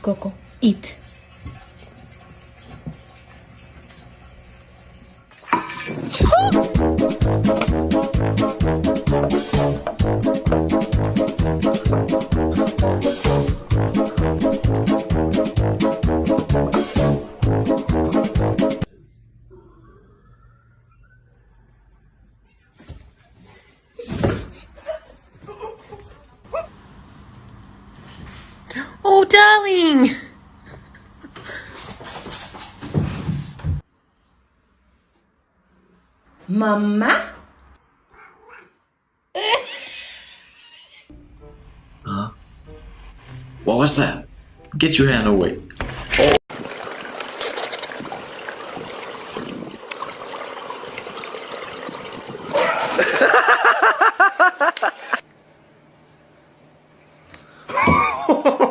Coco. Eat darling! Mama? huh? What was that? Get your hand away. Oh.